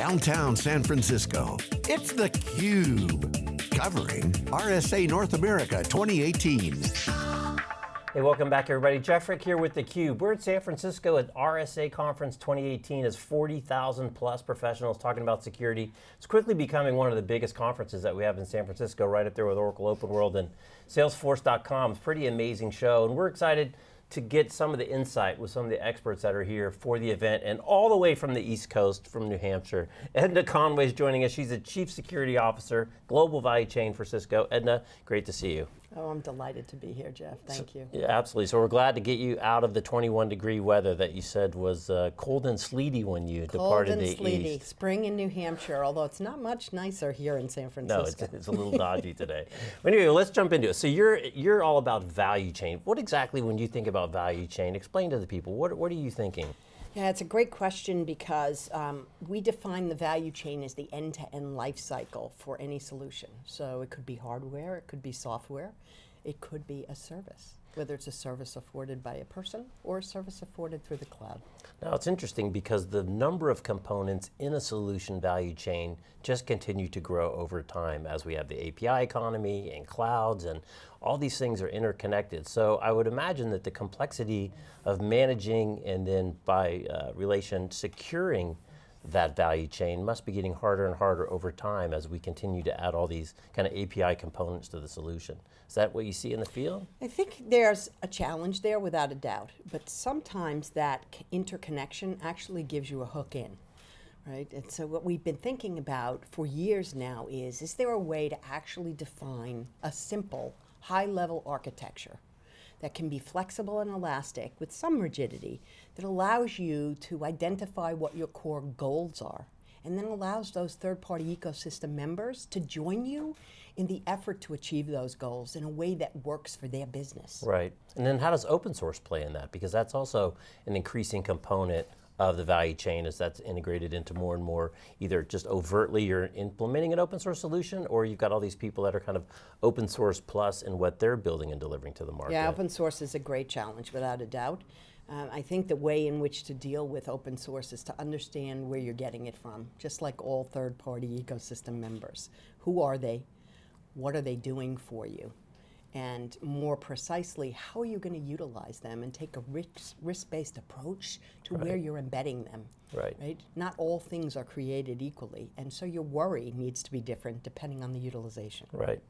downtown San Francisco. It's theCUBE, covering RSA North America 2018. Hey, welcome back everybody. Jeff Frick here with theCUBE. We're at San Francisco at RSA Conference 2018 as 40,000 plus professionals talking about security. It's quickly becoming one of the biggest conferences that we have in San Francisco, right up there with Oracle Open World and Salesforce.com. It's pretty amazing show, and we're excited to get some of the insight with some of the experts that are here for the event and all the way from the East Coast, from New Hampshire. Edna Conway is joining us. She's the Chief Security Officer, Global Value Chain for Cisco. Edna, great to see you. Oh, I'm delighted to be here, Jeff. Thank so, you. Yeah, absolutely. So we're glad to get you out of the 21 degree weather that you said was uh, cold and sleety when you cold departed and the sleety. east. Spring in New Hampshire, although it's not much nicer here in San Francisco. No, it's, it's a little dodgy today. But anyway, let's jump into it. So you're you're all about value chain. What exactly, when you think about value chain, explain to the people. What what are you thinking? Yeah, it's a great question because um, we define the value chain as the end-to-end -end life cycle for any solution. So it could be hardware, it could be software, it could be a service, whether it's a service afforded by a person or a service afforded through the cloud. Now it's interesting because the number of components in a solution value chain just continue to grow over time as we have the API economy and clouds and all these things are interconnected. So I would imagine that the complexity of managing and then by uh, relation securing that value chain must be getting harder and harder over time as we continue to add all these kind of API components to the solution. Is that what you see in the field? I think there's a challenge there without a doubt, but sometimes that interconnection actually gives you a hook in. Right, and so what we've been thinking about for years now is, is there a way to actually define a simple, high-level architecture that can be flexible and elastic with some rigidity that allows you to identify what your core goals are and then allows those third-party ecosystem members to join you in the effort to achieve those goals in a way that works for their business. Right, and then how does open source play in that? Because that's also an increasing component of the value chain as that's integrated into more and more, either just overtly you're implementing an open source solution or you've got all these people that are kind of open source plus in what they're building and delivering to the market. Yeah, open source is a great challenge without a doubt. Um, I think the way in which to deal with open source is to understand where you're getting it from, just like all third-party ecosystem members. Who are they? What are they doing for you? And more precisely, how are you going to utilize them and take a risk-based approach to right. where you're embedding them. Right. right. Not all things are created equally, and so your worry needs to be different depending on the utilization. Right.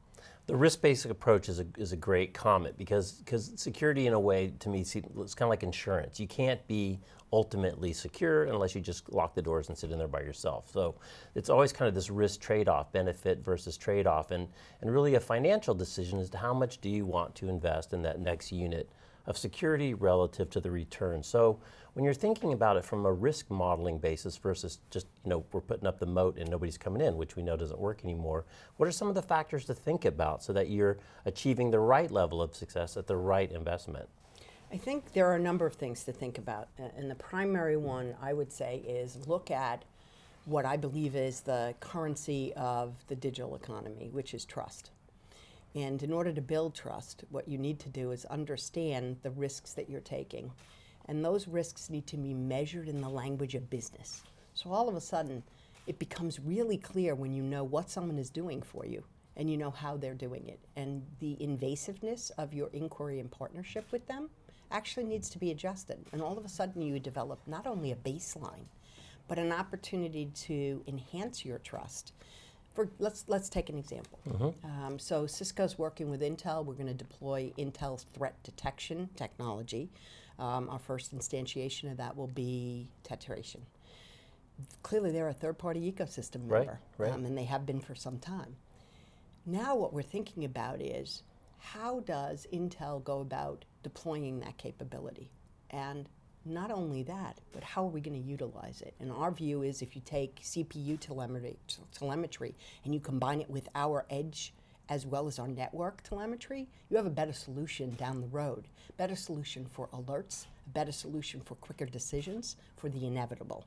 The risk-based approach is a, is a great comment because because security in a way to me it's kind of like insurance. You can't be ultimately secure unless you just lock the doors and sit in there by yourself. So it's always kind of this risk trade-off, benefit versus trade-off, and, and really a financial decision as to how much do you want to invest in that next unit of security relative to the return. So when you're thinking about it from a risk modeling basis versus just, you know, we're putting up the moat and nobody's coming in, which we know doesn't work anymore, what are some of the factors to think about so that you're achieving the right level of success at the right investment? I think there are a number of things to think about. And the primary one I would say is look at what I believe is the currency of the digital economy, which is trust. And in order to build trust, what you need to do is understand the risks that you're taking. And those risks need to be measured in the language of business. So all of a sudden, it becomes really clear when you know what someone is doing for you and you know how they're doing it. And the invasiveness of your inquiry and partnership with them actually needs to be adjusted. And all of a sudden you develop not only a baseline, but an opportunity to enhance your trust for, let's, let's take an example. Mm -hmm. um, so Cisco's working with Intel. We're going to deploy Intel's threat detection technology. Um, our first instantiation of that will be Tetration. Clearly they're a third-party ecosystem member, right, right. Um, and they have been for some time. Now what we're thinking about is, how does Intel go about deploying that capability? And not only that, but how are we going to utilize it? And our view is if you take CPU telemetry, telemetry and you combine it with our edge as well as our network telemetry, you have a better solution down the road. Better solution for alerts, better solution for quicker decisions, for the inevitable.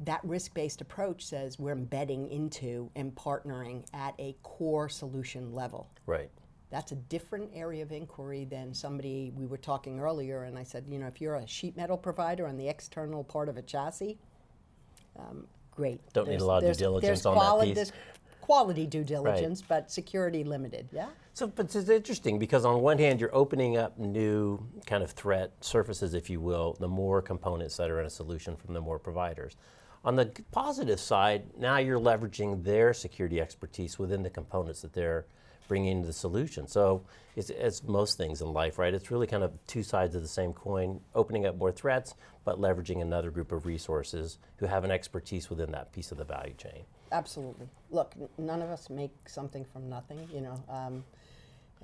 That risk-based approach says we're embedding into and partnering at a core solution level. Right. That's a different area of inquiry than somebody, we were talking earlier, and I said, you know, if you're a sheet metal provider on the external part of a chassis, um, great. Don't need a lot of due diligence there's on that piece. There's quality due diligence, but security limited, yeah? So, but it's interesting because on one hand, you're opening up new kind of threat surfaces, if you will, the more components that are in a solution from the more providers. On the positive side, now you're leveraging their security expertise within the components that they're bringing the solution. So, it's, it's most things in life, right? It's really kind of two sides of the same coin, opening up more threats, but leveraging another group of resources who have an expertise within that piece of the value chain. Absolutely. Look, none of us make something from nothing, you know. Um,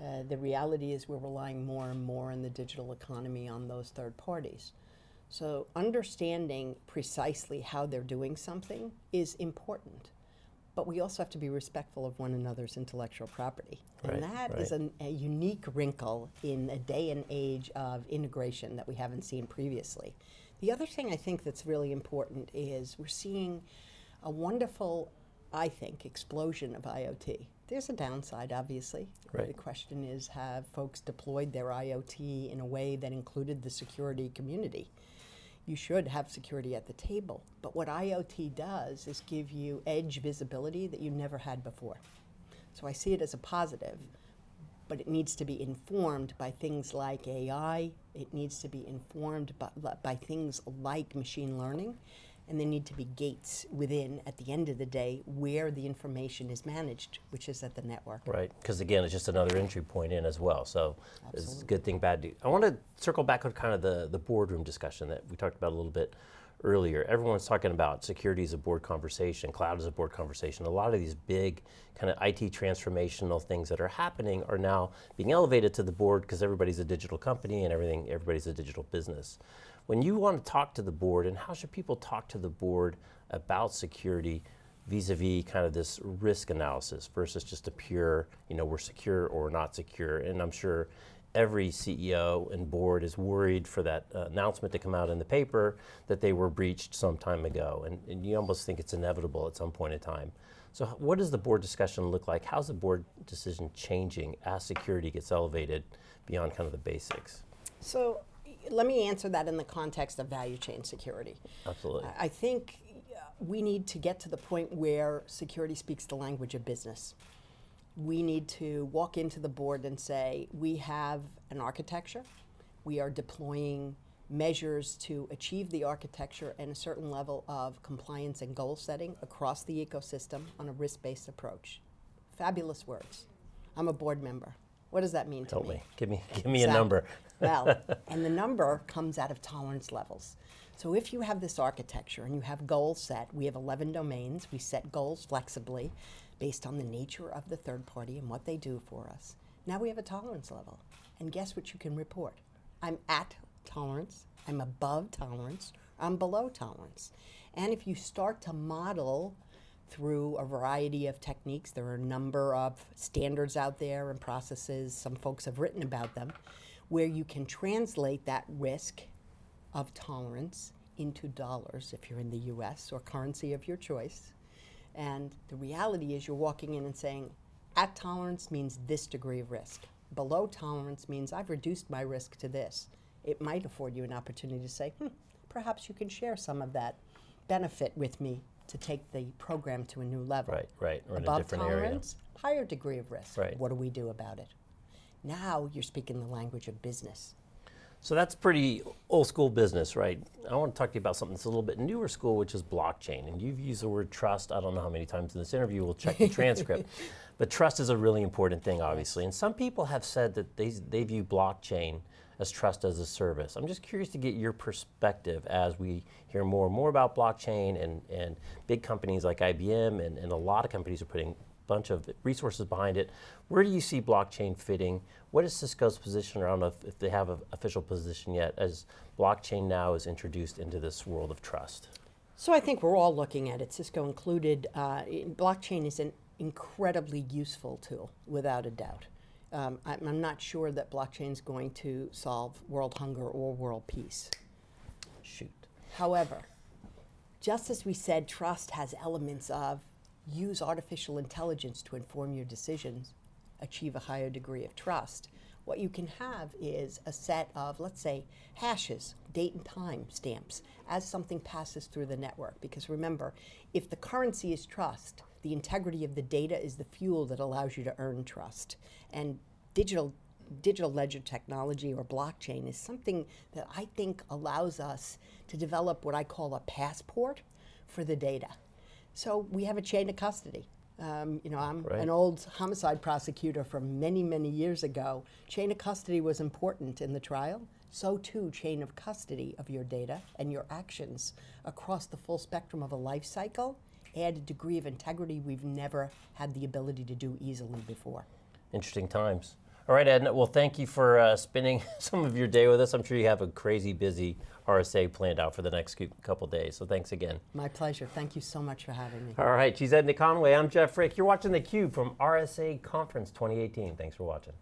uh, the reality is we're relying more and more in the digital economy on those third parties. So understanding precisely how they're doing something is important. But we also have to be respectful of one another's intellectual property. Right, and that is right. an, a unique wrinkle in a day and age of integration that we haven't seen previously. The other thing I think that's really important is we're seeing a wonderful, I think, explosion of IoT. There's a downside, obviously. Right. The question is have folks deployed their IoT in a way that included the security community? You should have security at the table. But what IoT does is give you edge visibility that you never had before. So I see it as a positive, but it needs to be informed by things like AI. It needs to be informed by, by things like machine learning. And there need to be gates within, at the end of the day, where the information is managed, which is at the network. Right, because again, it's just another entry point in as well. So it's a good thing, bad thing. I want to circle back on kind of the, the boardroom discussion that we talked about a little bit earlier. Everyone's talking about security as a board conversation, cloud as a board conversation. A lot of these big kind of IT transformational things that are happening are now being elevated to the board because everybody's a digital company and everything, everybody's a digital business. When you want to talk to the board, and how should people talk to the board about security vis-a-vis kind of this risk analysis versus just a pure, you know, we're secure or not secure. And I'm sure every CEO and board is worried for that uh, announcement to come out in the paper that they were breached some time ago. And, and you almost think it's inevitable at some point in time. So what does the board discussion look like? How's the board decision changing as security gets elevated beyond kind of the basics? So let me answer that in the context of value chain security. Absolutely. I- think uh, we need to get to the point where security speaks the language of business. We need to walk into the board and say, we have an architecture, we are deploying measures to achieve the architecture and a certain level of compliance and goal setting across the ecosystem on a risk-based approach. Fabulous words. I'm a board member. What does that mean to Help me? me. Give me, give me a number. Well, and the number comes out of tolerance levels. So if you have this architecture and you have goals set, we have 11 domains, we set goals flexibly based on the nature of the third party and what they do for us. Now we have a tolerance level. And guess what you can report? I'm at tolerance, I'm above tolerance, I'm below tolerance. And if you start to model through a variety of techniques. There are a number of standards out there and processes, some folks have written about them, where you can translate that risk of tolerance into dollars if you're in the US or currency of your choice. And the reality is you're walking in and saying, at tolerance means this degree of risk. Below tolerance means I've reduced my risk to this. It might afford you an opportunity to say, hmm, perhaps you can share some of that benefit with me to take the program to a new level. Right, right, or in a Above different area. tolerance, higher degree of risk. Right. What do we do about it? Now you're speaking the language of business. So that's pretty old school business, right? I want to talk to you about something that's a little bit newer school, which is blockchain. And you've used the word trust, I don't know how many times in this interview, we'll check the transcript. But trust is a really important thing, obviously. And some people have said that they, they view blockchain as trust as a service. I'm just curious to get your perspective as we hear more and more about blockchain and, and big companies like IBM and, and a lot of companies are putting bunch of resources behind it. Where do you see blockchain fitting? What is Cisco's position? Or I don't know if, if they have an official position yet as blockchain now is introduced into this world of trust. So I think we're all looking at it, Cisco included. Uh, in- blockchain is an incredibly useful tool, without a doubt. Um, I'm, I'm not sure that blockchain is going to solve world hunger or world peace. Shoot. However, just as we said, trust has elements of use artificial intelligence to inform your decisions, achieve a higher degree of trust. what you can have is a set of, let's say, hashes, date and time stamps, as something passes through the network. Because remember, if the currency is trust, the integrity of the data is the fuel that allows you to earn trust. And digital digital ledger technology or blockchain is something that I think allows us to develop what I call a passport for the data. So we have a chain of custody. Um, you know, I'm Right. an old homicide prosecutor from many, many years ago. Chain of custody was important in the trial. So too, chain of custody of your data and your actions across the full spectrum of a life cycle add a degree of integrity we've never had the ability to do easily before. Interesting times. All right, Edna. Well, thank you for uh, spending some of your day with us. I'm sure you have a crazy busy RSA planned out for the next couple days. So thanks again. My pleasure. Thank you so much for having me. All right, she's Edna Conway. I'm Jeff Frick. You're watching theCUBE from RSA Conference 2018. Thanks for watching.